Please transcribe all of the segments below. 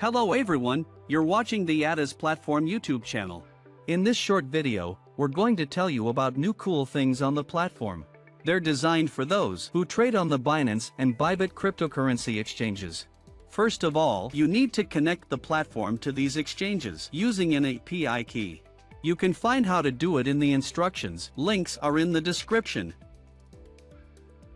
Hello everyone, you're watching the ATAS Platform YouTube channel. In this short video, we're going to tell you about new cool things on the platform. They're designed for those who trade on the Binance and Bybit cryptocurrency exchanges. First of all, you need to connect the platform to these exchanges using an API key. You can find how to do it in the instructions, links are in the description.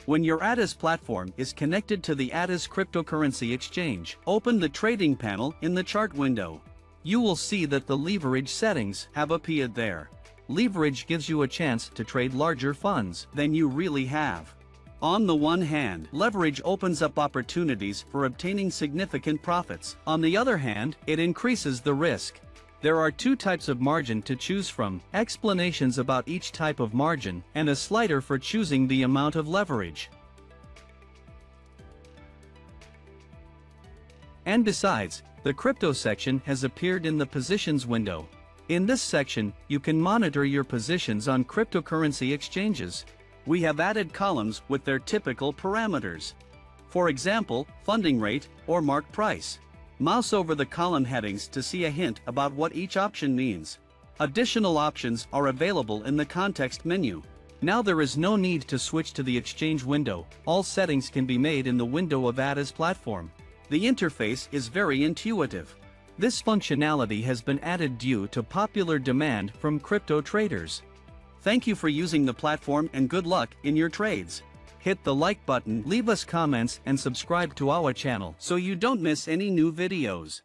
When your ATAS platform is connected to the ATAS cryptocurrency exchange, open the trading panel in the chart window. You will see that the leverage settings have appeared there. Leverage gives you a chance to trade larger funds than you really have. On the one hand, leverage opens up opportunities for obtaining significant profits. On the other hand, it increases the risk. There are two types of margin to choose from, explanations about each type of margin, and a slider for choosing the amount of leverage. And besides, the crypto section has appeared in the positions window. In this section, you can monitor your positions on cryptocurrency exchanges. We have added columns with their typical parameters. For example, funding rate or mark price. Mouse over the column headings to see a hint about what each option means. Additional options are available in the context menu. Now there is no need to switch to the Exchange window, all settings can be made in the window of ATAS platform. The interface is very intuitive. This functionality has been added due to popular demand from crypto traders. Thank you for using the platform and good luck in your trades hit the like button, leave us comments and subscribe to our channel so you don't miss any new videos.